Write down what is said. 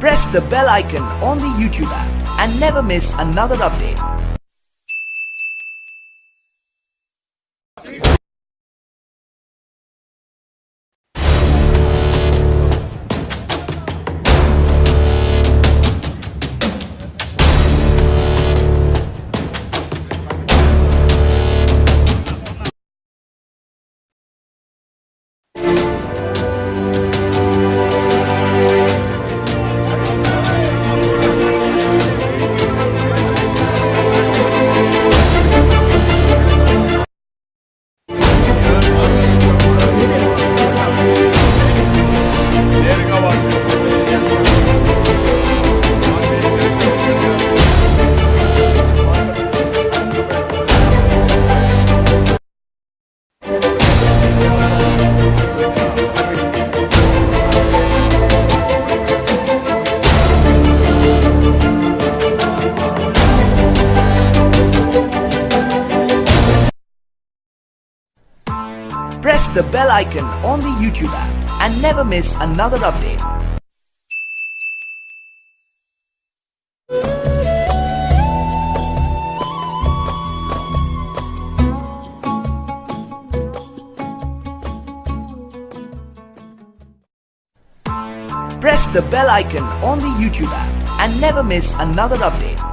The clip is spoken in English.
Press the bell icon on the YouTube app and never miss another update. Press the bell icon on the YouTube app and never miss another update. Press the bell icon on the YouTube app and never miss another update.